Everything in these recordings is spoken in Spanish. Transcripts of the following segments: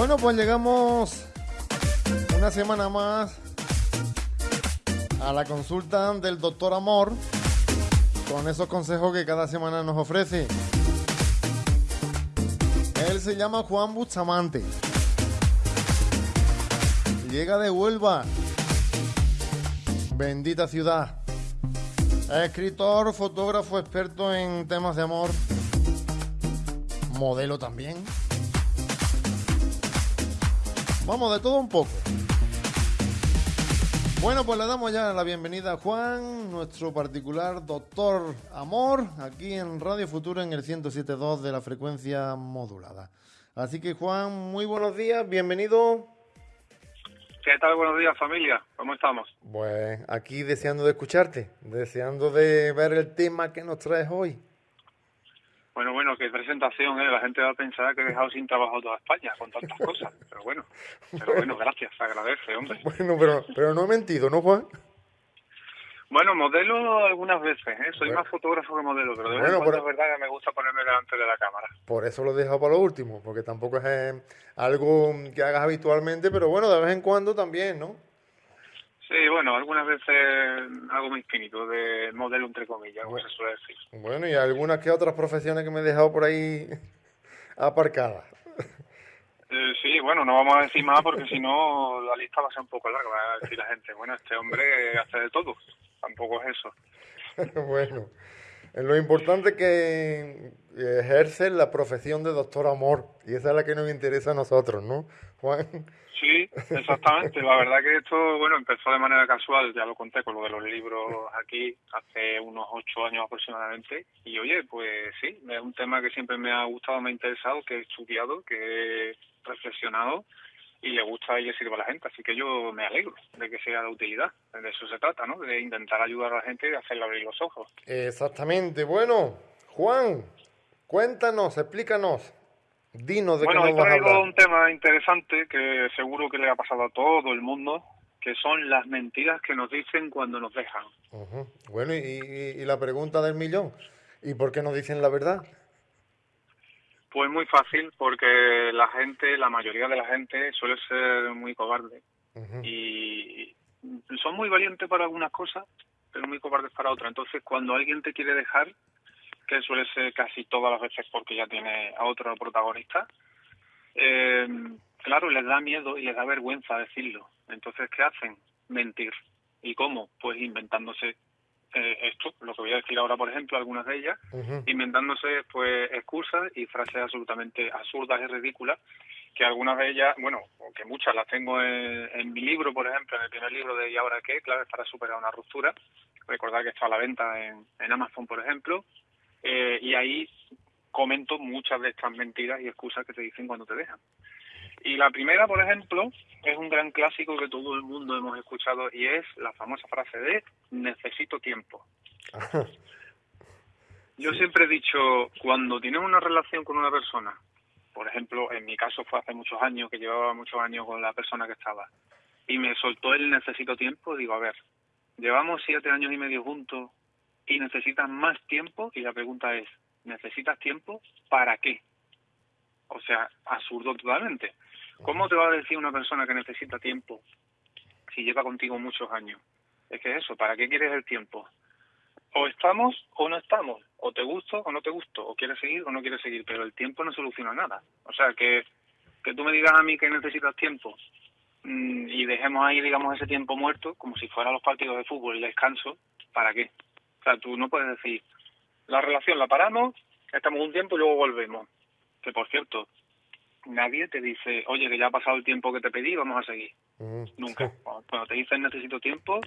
Bueno, pues llegamos una semana más a la consulta del doctor Amor con esos consejos que cada semana nos ofrece. Él se llama Juan Bustamante. Llega de Huelva. Bendita ciudad. Escritor, fotógrafo, experto en temas de amor. Modelo también. Vamos, de todo un poco. Bueno, pues le damos ya la bienvenida a Juan, nuestro particular doctor Amor, aquí en Radio Futuro en el 107.2 de la frecuencia modulada. Así que Juan, muy buenos días, bienvenido. ¿Qué tal? Buenos días familia, ¿cómo estamos? Pues aquí deseando de escucharte, deseando de ver el tema que nos traes hoy. Bueno, bueno, qué presentación, ¿eh? La gente va a pensar que he dejado sin trabajo toda España con tantas cosas. Pero bueno, pero bueno, gracias, agradece, hombre. Bueno, pero, pero no he mentido, ¿no, Juan? Bueno, modelo algunas veces, ¿eh? Soy más fotógrafo que modelo, pero de vez en Bueno, pero- es verdad que me gusta ponerme delante de la cámara. Por eso lo he dejado para lo último, porque tampoco es eh, algo que hagas habitualmente, pero bueno, de vez en cuando también, ¿no? Sí, bueno, algunas veces hago mis pinitos de modelo entre comillas, como se suele decir. Bueno, y algunas que otras profesiones que me he dejado por ahí aparcadas. Eh, sí, bueno, no vamos a decir más porque si no la lista va a ser un poco larga. Va a decir la gente, bueno, este hombre hace de todo. Tampoco es eso. bueno, eh, lo importante es que ejerce la profesión de doctor amor, y esa es la que nos interesa a nosotros, ¿no, Juan? Exactamente. La verdad que esto, bueno, empezó de manera casual, ya lo conté con lo de los libros aquí hace unos ocho años aproximadamente. Y oye, pues sí, es un tema que siempre me ha gustado, me ha interesado, que he estudiado, que he reflexionado y le gusta y le sirve a la gente. Así que yo me alegro de que sea de utilidad. De eso se trata, ¿no? De intentar ayudar a la gente y hacerle abrir los ojos. Exactamente. Bueno, Juan, cuéntanos, explícanos, dinos de Bueno, qué nos vas a hablar. un tema interesante que seguro que le ha pasado a todo el mundo, que son las mentiras que nos dicen cuando nos dejan. Ujú. Bueno, y, y- y la pregunta del millón, ¿y por qué no dicen la verdad? Pues muy fácil, porque la gente, la mayoría de la gente suele ser muy cobarde Ujú. y son muy valientes para algunas cosas, pero muy cobardes para otras. Entonces, cuando alguien te quiere dejar, que suele ser casi todas las veces porque ya tiene a otro protagonista, eh, claro, les da miedo y les da vergüenza decirlo. Entonces, ¿qué hacen? Mentir. ¿Y cómo? Pues inventándose eh, esto, lo que voy a decir ahora, por ejemplo, algunas de ellas, inventándose pues excusas y frases absolutamente absurdas y ridículas que algunas de ellas, bueno, o que muchas las tengo en, en mi libro, por ejemplo, en el primer libro de ¿Y ahora qué? Claves para superar una ruptura. Recordad que está a la venta en, en Amazon, por ejemplo. Eh, y ahí comento muchas de estas mentiras y excusas que te dicen cuando te dejan. Y la primera, por ejemplo, es un gran clásico que todo el mundo hemos escuchado y es la famosa frase de necesito tiempo. Yo siempre he dicho, cuando tienes una relación con una persona, por ejemplo, en mi caso fue hace muchos años, que llevaba muchos años con la persona que estaba, y me soltó el necesito tiempo, digo, a ver, llevamos siete años y medio juntos y necesitas más tiempo, y la pregunta es, ¿necesitas tiempo para qué? O sea, absurdo totalmente. ¿Cómo te va a decir una persona que necesita tiempo si lleva contigo muchos años? Es que eso, ¿para qué quieres el tiempo? o estamos o no estamos, o te gusto o no te gusto, o quieres seguir o no quieres seguir, pero el tiempo no soluciona nada. O sea, que, que tú me digas a mí que necesitas tiempo mm, y dejemos ahí, digamos, ese tiempo muerto, como si fueran los partidos de fútbol y descanso, ¿para qué? O sea, tú no puedes decir, la relación la paramos, estamos un tiempo y luego volvemos. Que por cierto, nadie te dice, oye, que ya ha pasado el tiempo que te pedí, vamos a seguir. Ujú. Nunca. Cuando cuando te dicen necesito tiempo,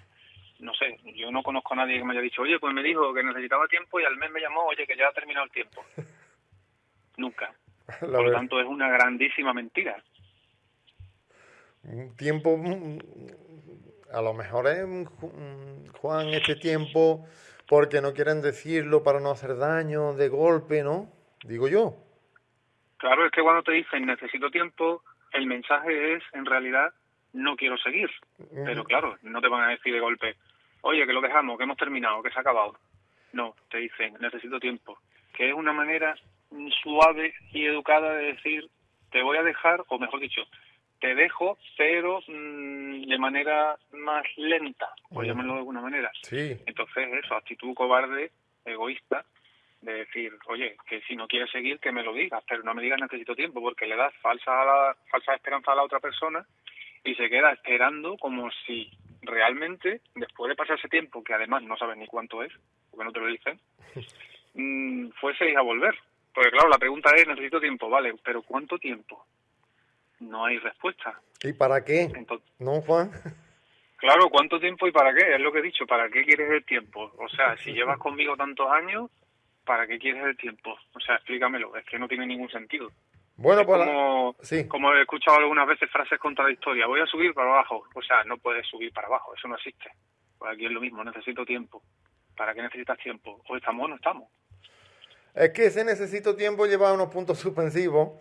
no sé, yo no conozco a nadie que me haya dicho, oye, pues me dijo que necesitaba tiempo y al mes me llamó, oye, que ya ha terminado el tiempo. Nunca. La Por lo tanto, es una grandísima mentira. un tiempo, mm, a lo mejor es, mm, mm, Juan, este tiempo porque no quieren decirlo para no hacer daño de golpe, ¿no? Digo yo. Claro, es que cuando te dicen necesito tiempo, el mensaje es, en realidad, no quiero seguir. Pero claro, no te van a decir de golpe, oye, que lo dejamos, que hemos terminado, que se ha acabado. No, te dicen, necesito tiempo. Que es una manera suave y educada de decir, te voy a dejar, o mejor dicho, te dejo, pero mm, de manera más lenta, por llamarlo de alguna manera. Sí. Entonces, eso, actitud cobarde, egoísta, de decir, oye, que si no quieres seguir, que me lo digas, pero no me digas necesito tiempo, porque le das falsa, la, falsa esperanza a la otra persona y se queda esperando como si realmente, después de pasar ese tiempo, que además no sabes ni cuánto es, porque no te lo dicen, mm, fueseis a volver. Porque claro, la pregunta es, necesito tiempo, vale, pero ¿cuánto tiempo? No hay respuesta. ¿Y para qué? Entonces, ¿No, Juan? Claro, ¿cuánto tiempo y para qué? Es lo que he dicho, ¿para qué quieres el tiempo? O sea, si llevas conmigo tantos años, ¿para qué quieres el tiempo? O sea, explícamelo, es que no tiene ningún sentido. Bueno, Es pues como, sí. como he escuchado algunas veces frases contradictorias, voy a subir para abajo. O sea, no puedes subir para abajo, eso no existe. Pues aquí es lo mismo, necesito tiempo. ¿Para qué necesitas tiempo? O estamos o no estamos. Es que ese necesito tiempo lleva unos puntos suspensivos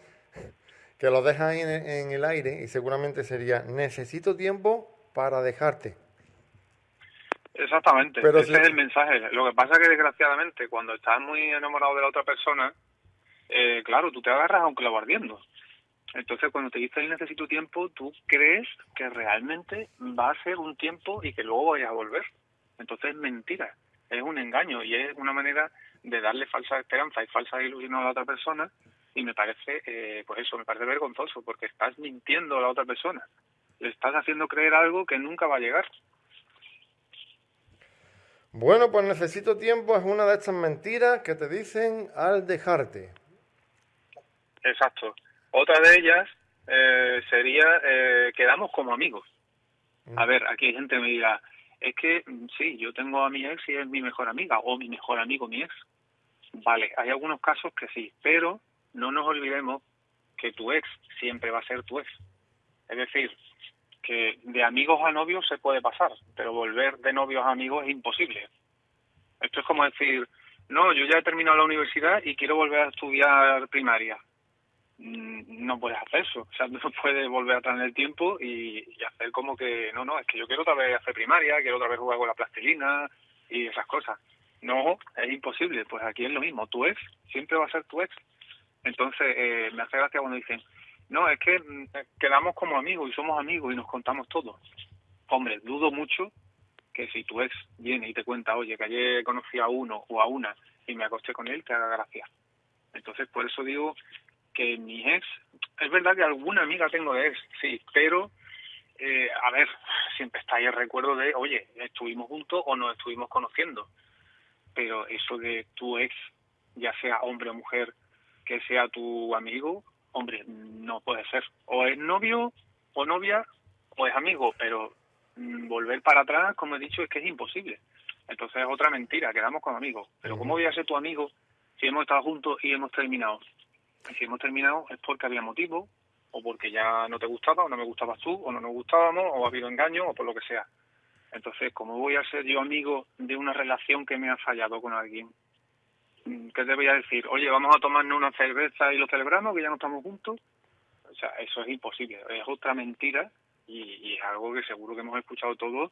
que los deja ahí en, en el aire y seguramente sería necesito tiempo para dejarte. Exactamente, Pero ese si- es el mensaje. Lo que pasa es que desgraciadamente cuando estás muy enamorado de la otra persona, eh, claro, tú te agarras a un clavo ardiendo. Entonces cuando te dice el necesito tiempo, tú crees que realmente va a ser un tiempo y que luego vayas a volver. Entonces es mentira, es un engaño y es una manera de darle falsa esperanza y falsa ilusión a la otra persona y me parece, eh, pues eso, me parece vergonzoso porque estás mintiendo a la otra persona. Le estás haciendo creer algo que nunca va a llegar. Bueno, pues necesito tiempo es una de estas mentiras que te dicen al dejarte. Exacto. Otra de ellas eh, sería eh, quedamos como amigos. A ver, aquí hay gente que me dirá, es que mm, sí, yo tengo a mi ex y es mi mejor amiga, o mi mejor amigo mi ex. Vale, hay algunos casos que sí, pero no nos olvidemos que tu ex siempre va a ser tu ex. Es decir, que de amigos a novios se puede pasar, pero volver de novios a amigos es imposible. Esto es como decir, no, yo ya he terminado la universidad y quiero volver a estudiar primaria. Mm, No puedes hacer eso, o sea, no puedes volver atrás en el tiempo y, y hacer como que, no, no, es que yo quiero otra vez hacer primaria, quiero otra vez jugar con la plastilina y esas cosas. No, es imposible, pues aquí es lo mismo, tu ex siempre va a ser tu ex. Entonces, eh, me hace gracia cuando dicen, no, es que mm, quedamos como amigos y somos amigos y nos contamos todo. Hombre, dudo mucho que si tu ex viene y te cuenta, oye, que ayer conocí a uno o a una y me acosté con él, te haga gracia. Entonces, por eso digo que mi ex, es verdad que alguna amiga tengo de ex, sí, pero, eh, a ver, siempre está ahí el recuerdo de, oye, estuvimos juntos o nos estuvimos conociendo. Pero eso de tu ex, ya sea hombre o mujer, que sea tu amigo, hombre, no puede ser. O es novio o novia o es amigo, pero mm, volver para atrás, como he dicho, es que es imposible. Entonces es otra mentira, quedamos como amigos. Pero ¿cómo voy a ser tu amigo si hemos estado juntos y hemos terminado? Y si hemos terminado es porque había motivo, o porque ya no te gustaba, o no me gustabas tú, o no nos gustábamos, o ha habido engaño, o por lo que sea. Entonces, ¿cómo voy a ser yo amigo de una relación que me ha fallado con alguien? ¿Qué te voy a decir? Oye, vamos a tomarnos una cerveza y lo celebramos, que ya no estamos juntos. O sea, eso es imposible. Es otra mentira y, y es algo que seguro que hemos escuchado todos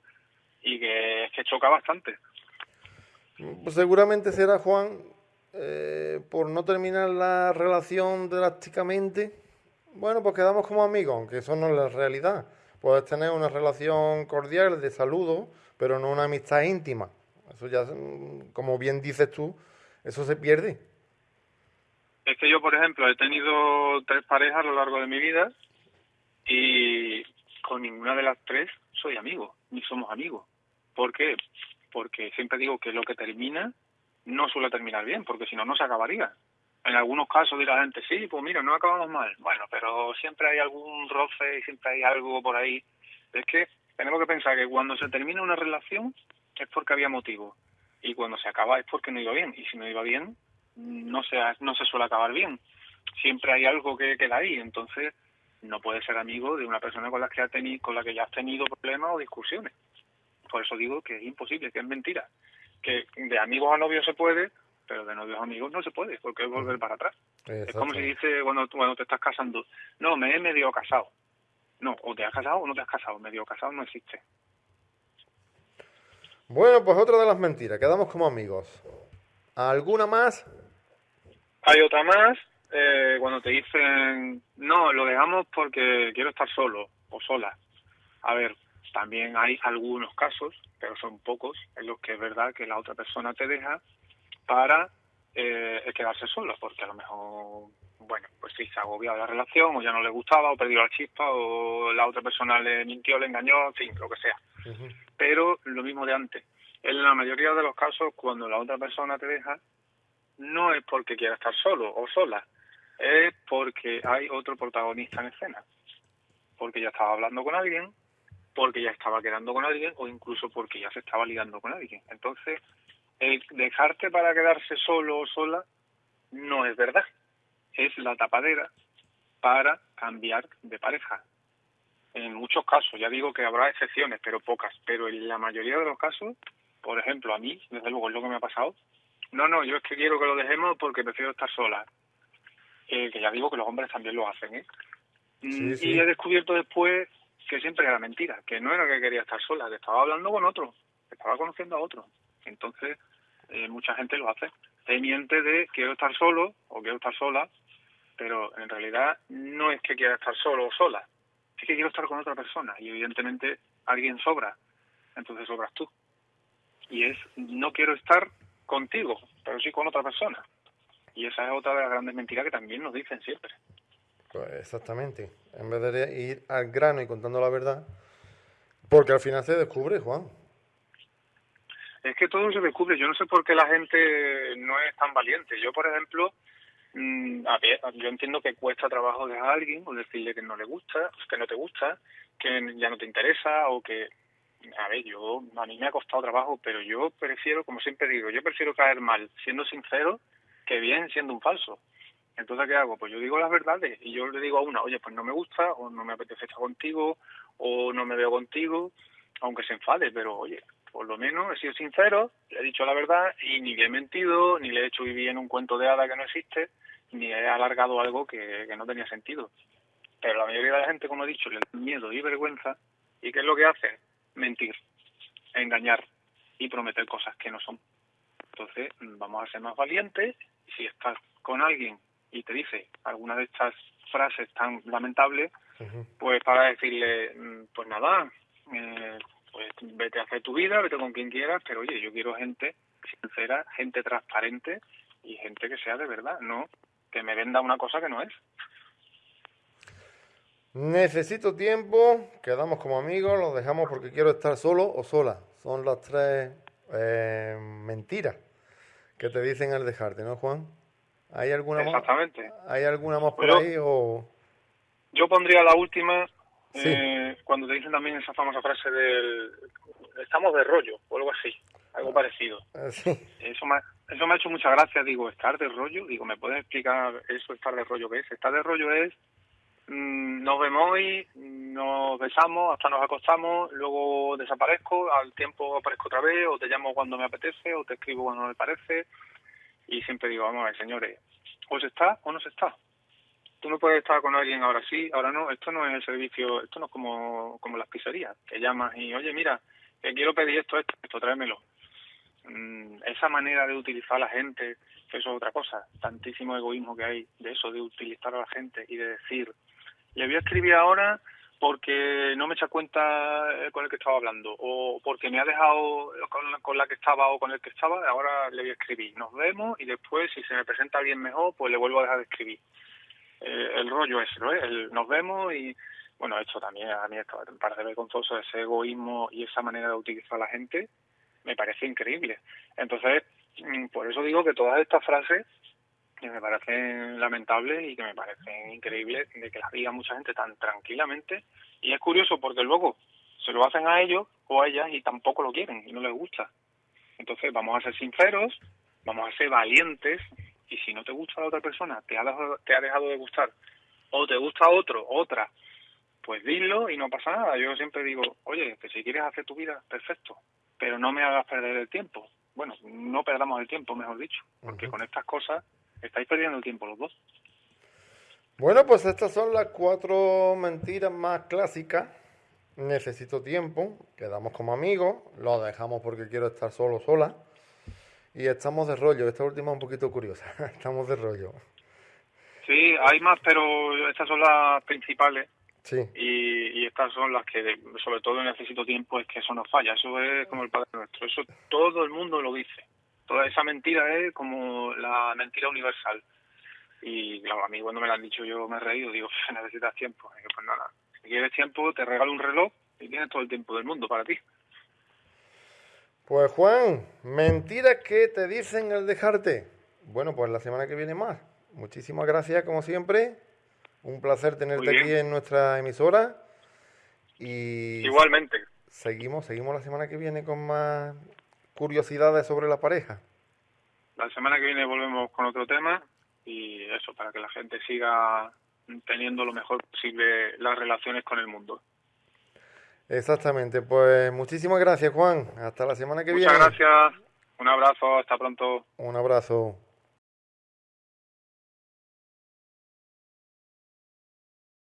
y que es que choca bastante. Pues seguramente será, Juan, eh, por no terminar la relación drásticamente. Bueno, pues quedamos como amigos, aunque eso no es la realidad. Puedes tener una relación cordial de saludo, pero no una amistad íntima. Eso ya, mm, como bien dices tú, eso se pierde. Es que yo, por ejemplo, he tenido tres parejas a lo largo de mi vida y con ninguna de las tres soy amigo, ni somos amigos. ¿Por qué? Porque siempre digo que lo que termina no suele terminar bien, porque si no, no se acabaría. En algunos casos dirá la gente, sí, pues mira, no acabamos mal. Bueno, pero siempre hay algún roce y siempre hay algo por ahí. Es que tenemos que pensar que cuando se termina una relación es porque había motivo. Y cuando se acaba es porque no iba bien. Y si no iba bien, no se, no se suele acabar bien. Siempre hay algo que queda ahí. Entonces, no puedes ser amigo de una persona con la que, ha teni con la que ya has tenido problemas o discusiones. Por eso digo que es imposible, que es mentira. Que de amigos a novios se puede, pero de novios a amigos no se puede, porque es volver para atrás. Es como si dice cuando, cuando te estás casando, no, me he medio casado. No, o te has casado o no te has casado. Medio casado no existe. Bueno, pues otra de las mentiras, quedamos como amigos. ¿Alguna más? Hay otra más eh, cuando te dicen, no, lo dejamos porque quiero estar solo o sola. A ver, también hay algunos casos, pero son pocos, en los que es verdad que la otra persona te deja para eh, quedarse solo, porque a lo mejor, bueno, pues sí, se ha agobiado la relación, o ya no le gustaba, o perdió la chispa, o la otra persona le mintió, le engañó, en fin, lo que sea. Pero lo mismo de antes. En la mayoría de los casos, cuando la otra persona te deja, no es porque quiera estar solo o sola, es porque hay otro protagonista en escena. Porque ya estaba hablando con alguien, porque ya estaba quedando con alguien o incluso porque ya se estaba ligando con alguien. Entonces, el dejarte para quedarse solo o sola no es verdad. Es la tapadera para cambiar de pareja. En muchos casos, ya digo que habrá excepciones, pero pocas, pero en la mayoría de los casos, por ejemplo, a mí, desde luego es lo que me ha pasado, no, no, yo es que quiero que lo dejemos porque prefiero estar sola. Eh, que ya digo que los hombres también lo hacen, ¿eh? Mm, y he descubierto después que siempre era mentira, que no era que quería estar sola, que estaba hablando con otro, que estaba conociendo a otro. Entonces, eh, mucha gente lo hace. Te miente de quiero estar solo o quiero estar sola, pero en realidad no es que quiera estar solo o sola, es que quiero estar con otra persona y evidentemente alguien sobra, entonces sobras tú. Y es no quiero estar contigo, pero sí con otra persona. Y esa es otra de las grandes mentiras que también nos dicen siempre. Pues exactamente. En vez de ir al grano y contando la verdad, porque al final se descubre, Juan. Es que todo se descubre. Yo no sé por qué la gente no es tan valiente. Yo, por ejemplo, yo entiendo que cuesta trabajo dejar a alguien o decirle que no le gusta, que no te gusta, que ya no te interesa o que a ver, yo, a mí me ha costado trabajo, pero yo prefiero, como siempre digo, yo prefiero caer mal siendo sincero que bien siendo un falso. Entonces, ¿qué hago? Pues yo digo las verdades y yo le digo a una, oye, pues no me gusta, o no me apetece estar contigo, o no me veo contigo, aunque se enfade, pero oye, por lo menos he sido sincero, le he dicho la verdad y ni le he mentido, ni le he hecho vivir en un cuento de hada que no existe, ni he alargado algo que, que no tenía sentido. Pero la mayoría de la gente, como he dicho, le da miedo y vergüenza, ¿y qué es lo que hace? mentir, engañar y prometer cosas que no son. Entonces, vamos a ser más valientes. Si estás con alguien y te dice alguna de estas frases tan lamentables, pues para decirle, mm, pues nada, eh, pues vete a hacer tu vida, vete con quien quieras, pero oye, yo quiero gente sincera, gente transparente y gente que sea de verdad, no que me venda una cosa que no es. Necesito tiempo, quedamos como amigos, lo dejamos porque quiero estar solo o sola. Son las tres eh, mentiras que te dicen al dejarte, ¿no, Juan? ¿Hay alguna Exactamente. más? ¿Hay alguna más por ahí o...? Yo pondría la última, eh, cuando te dicen también esa famosa frase del estamos de rollo o algo así, algo parecido. Ah, sí. Eso me, eso me ha hecho mucha gracia, digo, estar de rollo, digo, ¿me puedes explicar eso, estar de rollo qué es? Estar de rollo es Mm, nos vemos hoy, nos besamos, hasta nos acostamos, luego desaparezco, al tiempo aparezco otra vez, o te llamo cuando me apetece, o te escribo cuando me parece, y siempre digo, vamos a ver, señores, o se está o no se está. Tú no puedes estar con alguien ahora sí, ahora no, esto no es el servicio, esto no es como, como las pizzerías, que llamas y, oye, mira, que quiero pedir esto, esto, esto, tráemelo. Mm, esa manera de utilizar a la gente, eso es otra cosa, tantísimo egoísmo que hay de eso, de utilizar a la gente y de decir, le voy a escribir ahora porque no me echa cuenta eh, con el que estaba hablando o porque me ha dejado con la, que estaba o con el que estaba, ahora le voy a escribir. Nos vemos y después si se me presenta alguien mejor, pues le vuelvo a dejar de escribir. Eh, el rollo es, ¿no? El, nos vemos y bueno, esto también a mí me parece vergonzoso, ese egoísmo y esa manera de utilizar a la gente me parece increíble. Entonces, mm, por eso digo que todas estas frases que me parecen lamentables y que me parecen increíbles de que las diga mucha gente tan tranquilamente. Y es curioso porque luego se lo hacen a ellos o a ellas y tampoco lo quieren y no les gusta. Entonces vamos a ser sinceros, vamos a ser valientes y si no te gusta la otra persona, te ha dejado, te ha dejado de gustar o te gusta otro, otra, pues dilo y no pasa nada. Yo siempre digo, oye, que si quieres hacer tu vida, perfecto, pero no me hagas perder el tiempo. Bueno, no perdamos el tiempo, mejor dicho, porque con estas cosas estáis perdiendo el tiempo los dos. Bueno, pues estas son las cuatro mentiras más clásicas. Necesito tiempo, quedamos como amigos, lo dejamos porque quiero estar solo sola. Y estamos de rollo, esta última es un poquito curiosa, estamos de rollo. Sí, hay más, pero estas son las principales. Sí. Y, y estas son las que, sobre todo, necesito tiempo, es que eso no falla. Eso es como el Padre Nuestro. Eso todo el mundo lo dice. Toda esa mentira es como la mentira universal. Y claro, a mí cuando me lo han dicho yo me he reído, digo, necesitas tiempo. Y pues nada, si quieres tiempo, te regalo un reloj y tienes todo el tiempo del mundo para ti. Pues Juan, mentiras que te dicen al dejarte. Bueno, pues la semana que viene más. Muchísimas gracias, como siempre. Un placer tenerte aquí en nuestra emisora. Y Igualmente. Seguimos, seguimos la semana que viene con más curiosidades sobre la pareja. La semana que viene volvemos con otro tema y eso, para que la gente siga teniendo lo mejor posible las relaciones con el mundo. Exactamente, pues muchísimas gracias Juan, hasta la semana que viene. Muchas gracias, un abrazo, hasta pronto. Un abrazo.